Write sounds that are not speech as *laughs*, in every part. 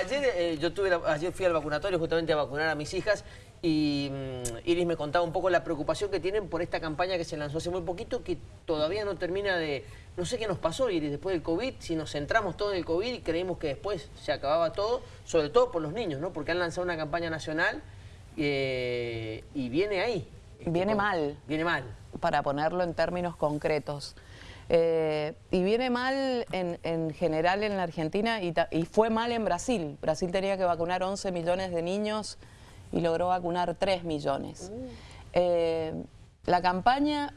Ayer, eh, yo tuve ayer fui al vacunatorio justamente a vacunar a mis hijas y mm, Iris me contaba un poco la preocupación que tienen por esta campaña que se lanzó hace muy poquito que todavía no termina de... No sé qué nos pasó, Iris, después del COVID, si nos centramos todo en el COVID y creímos que después se acababa todo, sobre todo por los niños, ¿no? Porque han lanzado una campaña nacional eh, y viene ahí. Viene mal. Viene mal. Para ponerlo en términos concretos. Eh, y viene mal en, general en la Argentina y, fue mal en Brasil. Brasil tenía que vacunar 11 millones de niños y logró vacunar 3 millones. Mm. Eh, la campaña,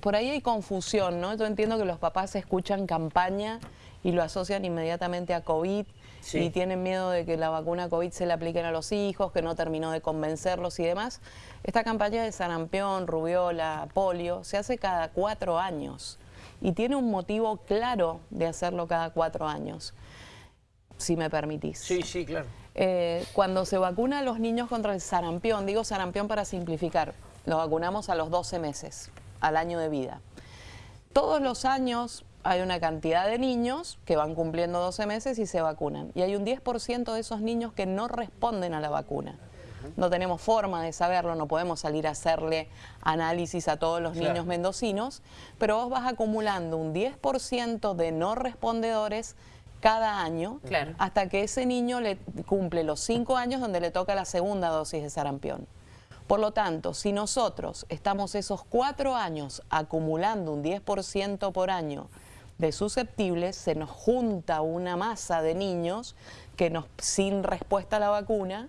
por ahí hay confusión, ¿no? Yo entiendo que los papás escuchan campaña y lo asocian inmediatamente a COVID y tienen miedo de que la vacuna COVID se le apliquen a los hijos, que no terminó de convencerlos y demás. Esta campaña de sarampión, rubiola, polio, se hace cada cuatro años y tiene un motivo claro de hacerlo cada cuatro años, si me permitís. Sí, sí, claro. Eh, cuando se vacuna a los niños contra el sarampión, digo sarampión para simplificar, lo vacunamos a los 12 meses, al año de vida. Todos los años hay una cantidad de niños que van cumpliendo 12 meses y se vacunan. Y hay un 10% de esos niños que no responden a la vacuna no tenemos forma de saberlo, no podemos salir a hacerle análisis a todos los niños mendocinos, pero vos vas acumulando un 10% de no respondedores cada año hasta que ese niño le cumple los 5 años donde le toca la segunda dosis de sarampión. Por lo tanto, si nosotros estamos esos 4 años acumulando un 10% por año de susceptibles, se nos junta una masa de niños que nos, sin respuesta a la vacuna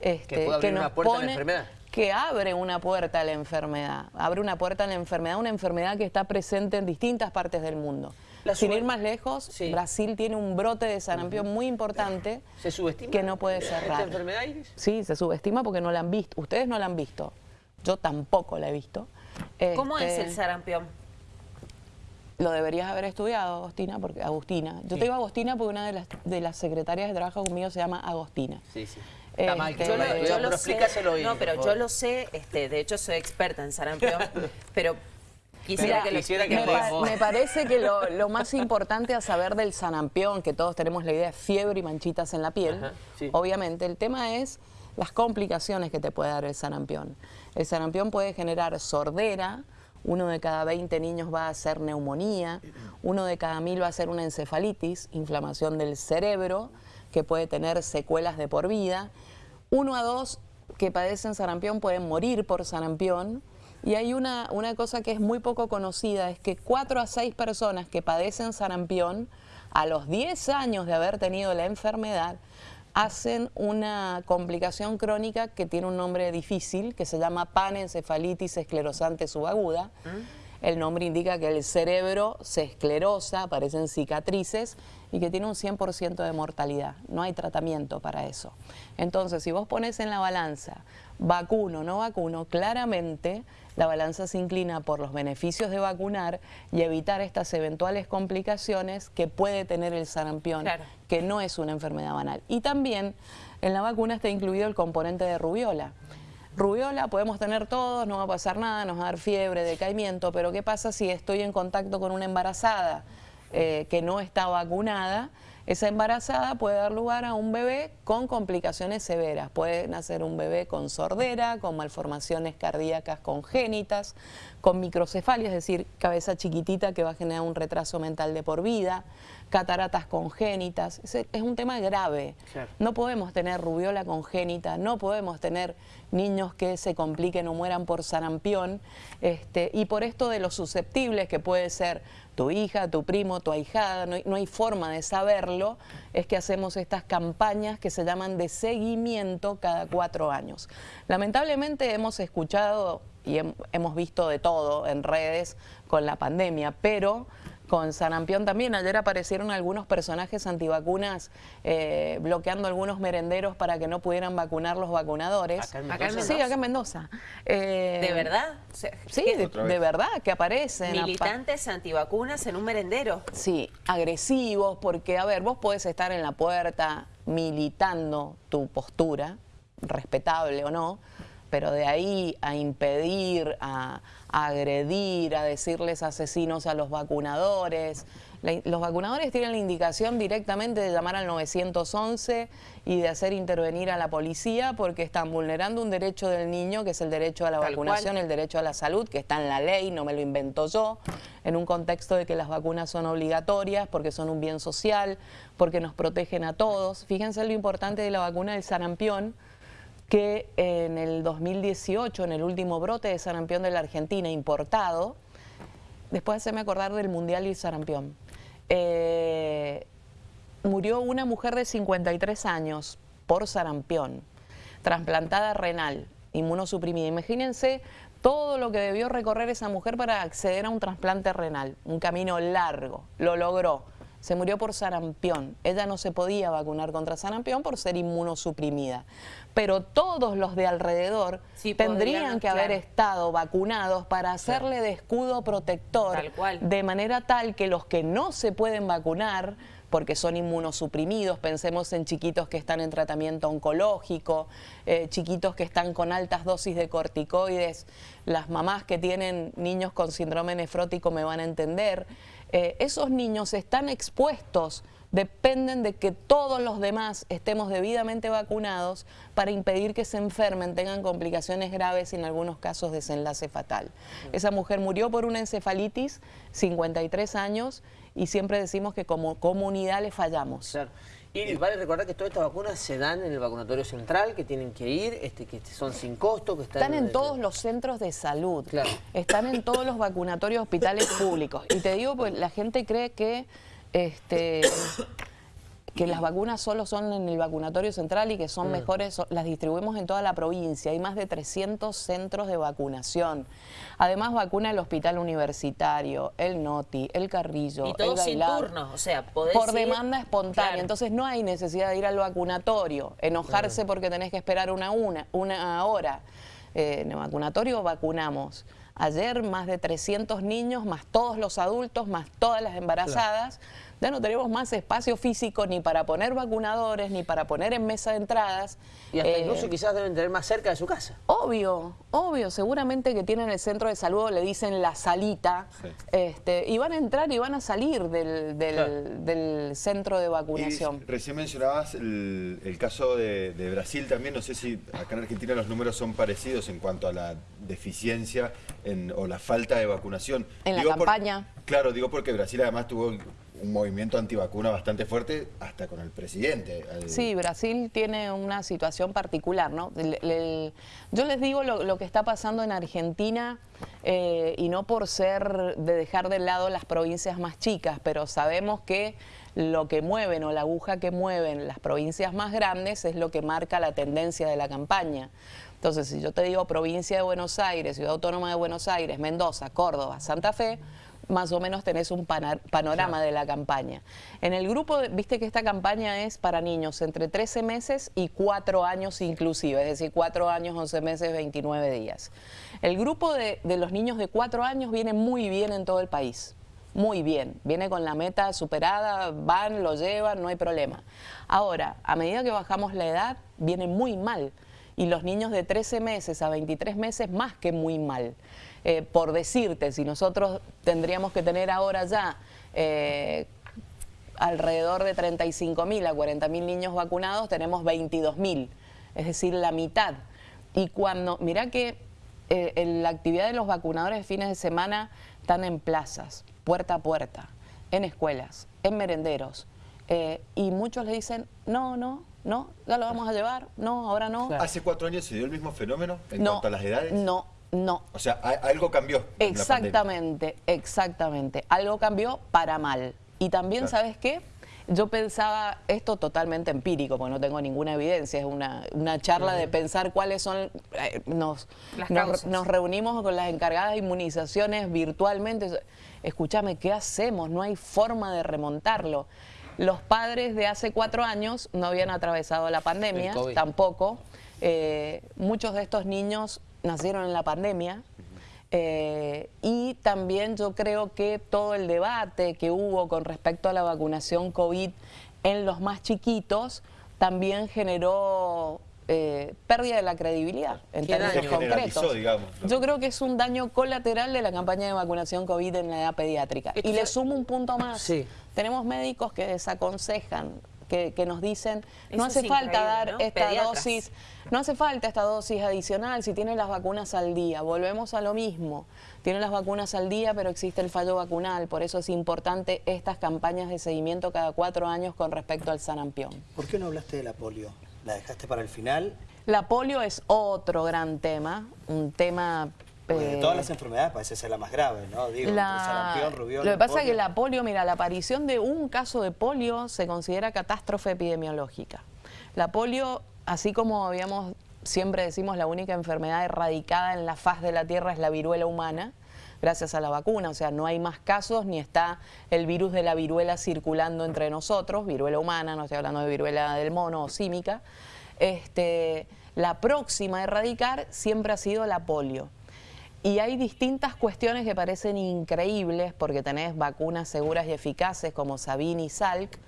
este, que, nos pone, a la enfermedad. Que abre una puerta a la enfermedad, abre una puerta a la enfermedad, una enfermedad que está presente en distintas partes del mundo. Sin ir más lejos, Brasil tiene un brote de sarampión muy importante ¿Se subestima que no puede cerrar. ¿Esta enfermedad, Iris? Sí, se subestima porque no la han visto. Ustedes no la han visto. Yo tampoco la he visto. ¿Cómo es el este, sarampión? Lo deberías haber estudiado, Agostina, porque Agustina. Yo te digo Agostina porque una de las, de las secretarias de trabajo conmigo se llama Agostina. Sí, sí. Está mal que yo lo, yo lo sé, No, pero yo lo sé, este, de hecho soy experta en sarampión, *laughs* pero Quisiera que, lo me, parece que *laughs* lo, más importante a saber del sarampión, que todos tenemos la idea de fiebre y manchitas en la piel, obviamente, el tema es las complicaciones que te puede dar el sarampión. El sarampión puede generar sordera, uno de cada 20 niños va a hacer neumonía, uno de cada mil va a hacer una encefalitis, inflamación del cerebro, que puede tener secuelas de por vida. Uno a dos que padecen sarampión pueden morir por sarampión. Y hay una, una cosa que es muy poco conocida, es que cuatro a seis personas que padecen sarampión, a los 10 años de haber tenido la enfermedad, hacen una complicación crónica que tiene un nombre difícil, que se llama panencefalitis esclerosante subaguda. ¿Mm? El nombre indica que el cerebro se esclerosa, aparecen cicatrices y que tiene un 100% de mortalidad. No hay tratamiento para eso. Entonces, si vos pones en la balanza vacuno, no vacuno, claramente la balanza se inclina por los beneficios de vacunar y evitar estas eventuales complicaciones que puede tener el sarampión, que no es una enfermedad banal. Y también en la vacuna está incluido el componente de rubiola. Rubiola podemos tener todos, no va a pasar nada, nos va a dar fiebre, decaimiento, pero ¿qué pasa si estoy en contacto con una embarazada eh, que no está vacunada? Esa embarazada puede dar lugar a un bebé con complicaciones severas. Puede nacer un bebé con sordera, con malformaciones cardíacas congénitas, con microcefalia, es decir, cabeza chiquitita que va a generar un retraso mental de por vida, cataratas congénitas. Es, un tema grave. No podemos tener rubiola congénita, no podemos tener niños que se compliquen o mueran por sarampión. Este, y por esto de los susceptibles, que puede ser tu hija, tu primo, tu ahijada, no hay, no hay forma de saberlo, es que hacemos estas campañas que se llaman de seguimiento cada cuatro años. Lamentablemente hemos escuchado y hemos visto de todo en redes con la pandemia, pero con sarampión también. Ayer aparecieron algunos personajes antivacunas eh, bloqueando algunos merenderos para que no pudieran vacunar los vacunadores. ¿Acá en Mendoza? Sí, acá en Mendoza. Eh, ¿De verdad? Sí, de, verdad, que aparecen. Militantes antivacunas en un merendero. Sí, agresivos, porque, a ver, vos podés estar en la puerta militando tu postura, respetable o no, pero de ahí a impedir, a, agredir, a decirles asesinos a los vacunadores. los vacunadores tienen la indicación directamente de llamar al 911 y de hacer intervenir a la policía porque están vulnerando un derecho del niño, que es el derecho a la vacunación, el derecho a la salud, que está en la ley, no me lo invento yo, en un contexto de que las vacunas son obligatorias porque son un bien social, porque nos protegen a todos. Fíjense lo importante de la vacuna del sarampión, que en el 2018, en el último brote de sarampión de la Argentina importado, después de me acordar del Mundial y sarampión, eh, murió una mujer de 53 años por sarampión, trasplantada renal, inmunosuprimida. Imagínense todo lo que debió recorrer esa mujer para acceder a un trasplante renal, un camino largo, lo logró se murió por sarampión. Ella no se podía vacunar contra sarampión por ser inmunosuprimida. Pero todos los de alrededor tendrían que haber estado vacunados para hacerle de escudo protector, de manera tal que los que no se pueden vacunar porque son inmunosuprimidos, pensemos en chiquitos que están en tratamiento oncológico, eh, chiquitos que están con altas dosis de corticoides, las mamás que tienen niños con síndrome nefrótico me van a entender, eh, esos niños están expuestos, dependen de que todos los demás estemos debidamente vacunados para impedir que se enfermen, tengan complicaciones graves y en algunos casos desenlace fatal. Esa mujer murió por una encefalitis, 53 años, y siempre decimos que como comunidad le fallamos. Y vale recordar que todas estas vacunas se dan en el vacunatorio central, que tienen que ir, este, que son sin costo, que están... en todos los centros de salud, están en todos los vacunatorios hospitales públicos. Y te digo, pues la gente cree que este, que las vacunas solo son en el vacunatorio central y que son mejores, las distribuimos en toda la provincia. Hay más de 300 centros de vacunación. Además vacuna el hospital universitario, el NOTI, el Carrillo, y todo el sin turno, o sea, Por demanda espontánea, entonces no hay necesidad de ir al vacunatorio, enojarse porque tenés que esperar una, una, una hora. Eh, en el vacunatorio vacunamos. Ayer más de 300 niños, más todos los adultos, más todas las embarazadas ya no tenemos más espacio físico ni para poner vacunadores, ni para poner en mesa de entradas. Y hasta eh, incluso quizás deben tener más cerca de su casa. Obvio, obvio. Seguramente que tienen el centro de salud, le dicen la salita, este, y van a entrar y van a salir del, centro de vacunación. recién mencionabas el, caso de, Brasil también. No sé si acá en Argentina los números son parecidos en cuanto a la deficiencia o la falta de vacunación. En la campaña. claro, digo porque Brasil además tuvo un movimiento antivacuna bastante fuerte, hasta con el presidente. Sí, Brasil tiene una situación particular, ¿no? yo les digo lo, que está pasando en Argentina, eh, y no por ser de dejar de lado las provincias más chicas, pero sabemos que lo que mueven o la aguja que mueven las provincias más grandes es lo que marca la tendencia de la campaña. Entonces, si yo te digo provincia de Buenos Aires, Ciudad Autónoma de Buenos Aires, Mendoza, Córdoba, Santa Fe, más o menos tenés un panorama de la campaña. En el grupo, viste que esta campaña es para niños entre 13 meses y 4 años inclusive, es decir, 4 años, 11 meses, 29 días. El grupo de, de los niños de 4 años viene muy bien en todo el país muy bien, viene con la meta superada, van, lo llevan, no hay problema. Ahora, a medida que bajamos la edad, viene muy mal. Y los niños de 13 meses a 23 meses más que muy mal. Eh, por decirte, si nosotros tendríamos que tener ahora ya eh, alrededor de 35 mil a 40 mil niños vacunados, tenemos 22 mil, es decir, la mitad. Y cuando, mira que eh, en la actividad de los vacunadores de fines de semana están en plazas, puerta a puerta, en escuelas, en merenderos, y muchos le dicen, no, no, no, ya lo vamos a llevar, no, ahora no. ¿Hace cuatro años se dio el mismo fenómeno en cuanto a las edades? No, no. O sea, algo cambió. Exactamente, exactamente. Algo cambió para mal. Y también, ¿sabes qué? Yo pensaba esto totalmente empírico, porque no tengo ninguna evidencia, es una, charla de pensar cuáles son... Eh, nos, nos, reunimos con las encargadas de inmunizaciones virtualmente. Escúchame, ¿qué hacemos? No hay forma de remontarlo. Los padres de hace cuatro años no habían atravesado la pandemia, tampoco. Eh, muchos de estos niños nacieron en la pandemia. Eh, y también yo creo que todo el debate que hubo con respecto a la vacunación COVID en los más chiquitos también generó eh, pérdida de la credibilidad en términos concretos. Yo creo que es un daño colateral de la campaña de vacunación COVID en la edad pediátrica. Y le sumo un punto más. Tenemos médicos que desaconsejan que, nos dicen, no hace falta dar esta dosis, no hace falta esta dosis adicional si tiene las vacunas al día. Volvemos a lo mismo. Tiene las vacunas al día, pero existe el fallo vacunal. Por eso es importante estas campañas de seguimiento cada cuatro años con respecto al sarampión. ¿Por qué no hablaste de la polio? ¿La dejaste para el final? La polio es otro gran tema, un tema de todas las enfermedades parece ser la más grave, ¿no? Digo, sarampión, rubiola, Lo que pasa es que la polio, mira, la aparición de un caso de polio se considera catástrofe epidemiológica. La polio, así como habíamos, siempre decimos, la única enfermedad erradicada en la faz de la Tierra es la viruela humana, gracias a la vacuna, o sea, no hay más casos ni está el virus de la viruela circulando entre nosotros, viruela humana, no estoy hablando de viruela del mono o símica. Este, la próxima a erradicar siempre ha sido la polio. Y hay distintas cuestiones que parecen increíbles porque tenés vacunas seguras y eficaces como Sabin y Salk,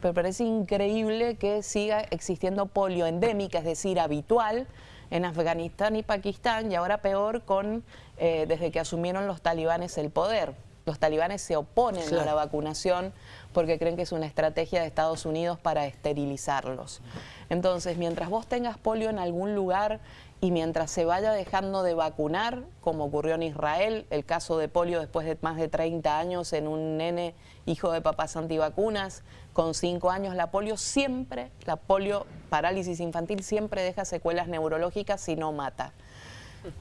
pero parece increíble que siga existiendo polio endémica, es decir, habitual, en Afganistán y Pakistán y ahora peor con eh, desde que asumieron los talibanes el poder. Los talibanes se oponen a la vacunación porque creen que es una estrategia de Estados Unidos para esterilizarlos. Entonces, mientras vos tengas polio en algún lugar y mientras se vaya dejando de vacunar, como ocurrió en Israel, el caso de polio después de más de 30 años en un nene hijo de papás antivacunas, con 5 años la polio siempre, la polio parálisis infantil siempre deja secuelas neurológicas si no mata.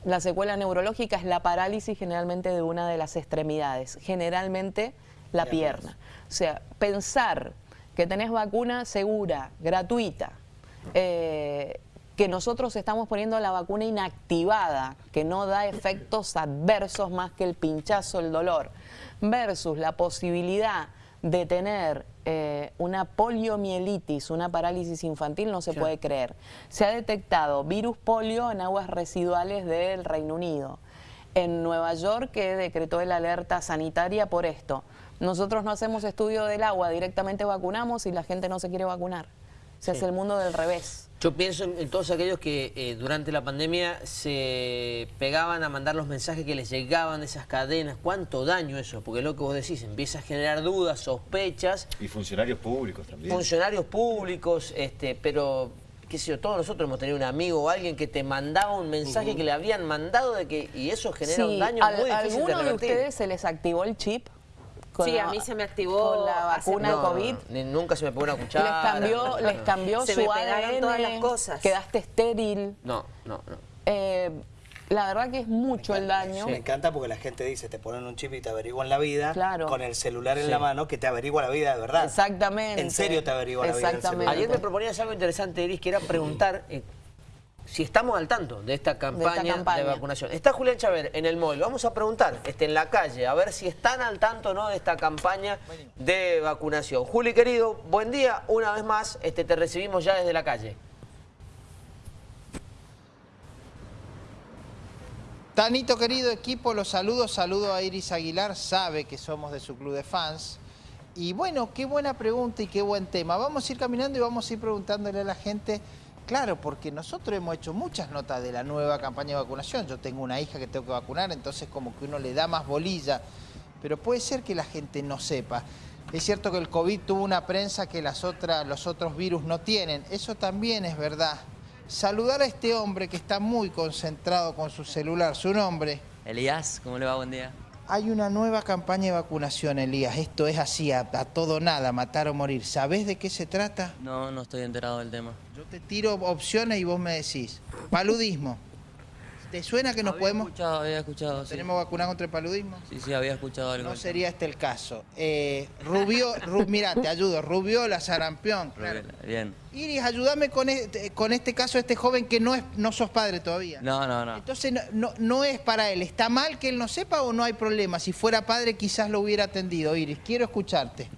La secuela neurológica es la parálisis generalmente de una de las extremidades, generalmente la pierna. O sea, pensar que tenés vacuna segura, gratuita, eh, que nosotros estamos poniendo la vacuna inactivada, que no da efectos adversos más que el pinchazo, el dolor, versus la posibilidad de tener eh, una poliomielitis, una parálisis infantil, no se puede creer. Se ha detectado virus polio en aguas residuales del Reino Unido. En Nueva York que decretó la alerta sanitaria por esto. Nosotros no hacemos estudio del agua, directamente vacunamos y la gente no se quiere vacunar. Se hace el mundo del revés. Yo pienso en, todos aquellos que eh, durante la pandemia se pegaban a mandar los mensajes que les llegaban de esas cadenas. ¿Cuánto daño eso? Porque lo que vos decís, empieza a generar dudas, sospechas. Y funcionarios públicos también. Funcionarios públicos, este, pero qué sé yo, todos nosotros hemos tenido un amigo o alguien que te mandaba un mensaje que le habían mandado de que y eso genera un daño muy difícil de de ustedes se les activó el chip? Sí, a mí se me activó con la vacuna de COVID. nunca se me pegó una cuchara. Les cambió, les cambió se su me ADN, todas las cosas. Quedaste estéril. No, no, no. Eh, la verdad que es mucho el daño. Me encanta porque la gente dice, te ponen un chip y te averiguan la vida, claro. con el celular en la mano, que te averigua la vida de verdad. Exactamente. En serio te averigua la vida. Exactamente. Ayer me proponías algo interesante, Iris, que era preguntar eh, si estamos al tanto de esta, campaña de, vacunación. Está Julián Chávez en el móvil. Vamos a preguntar este, en la calle, a ver si están al tanto no de esta campaña de vacunación. Juli, querido, buen día. Una vez más, este, te recibimos ya desde la calle. Tanito, querido equipo, los saludo. Saludo a Iris Aguilar, sabe que somos de su club de fans. Y bueno, qué buena pregunta y qué buen tema. Vamos a ir caminando y vamos a ir preguntándole a la gente Claro, porque nosotros hemos hecho muchas notas de la nueva campaña de vacunación. Yo tengo una hija que tengo que vacunar, entonces como que uno le da más bolilla. Pero puede ser que la gente no sepa. Es cierto que el COVID tuvo una prensa que las otras, los otros virus no tienen. Eso también es verdad. Saludar a este hombre que está muy concentrado con su celular. ¿Su nombre? Elías, ¿cómo le va? Buen día. Hay una nueva campaña de vacunación, Elías. Esto es así, a, todo nada, matar o morir. ¿Sabés de qué se trata? No, no estoy enterado del tema. Yo te tiro opciones y vos me decís. Paludismo. ¿Te suena que nos podemos...? Escuchado, había escuchado, ¿Tenemos vacuna contra el paludismo? Sí, sí, había escuchado algo. No sería este el caso. Eh, Rubio, mira, te ayudo. Rubiola, sarampión. Claro. bien. Iris, ayúdame con este, con este caso, este joven que no es no sos padre todavía. No, no, no. Entonces, no, no, es para él. ¿Está mal que él no sepa o no hay problema? Si fuera padre, quizás lo hubiera atendido. Iris, quiero escucharte.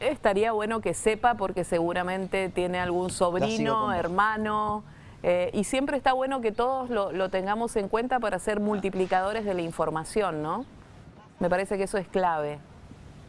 Estaría bueno que sepa porque seguramente tiene algún sobrino, hermano... Eh, y siempre está bueno que todos lo, tengamos en cuenta para ser multiplicadores de la información, ¿no? Me parece que eso es clave.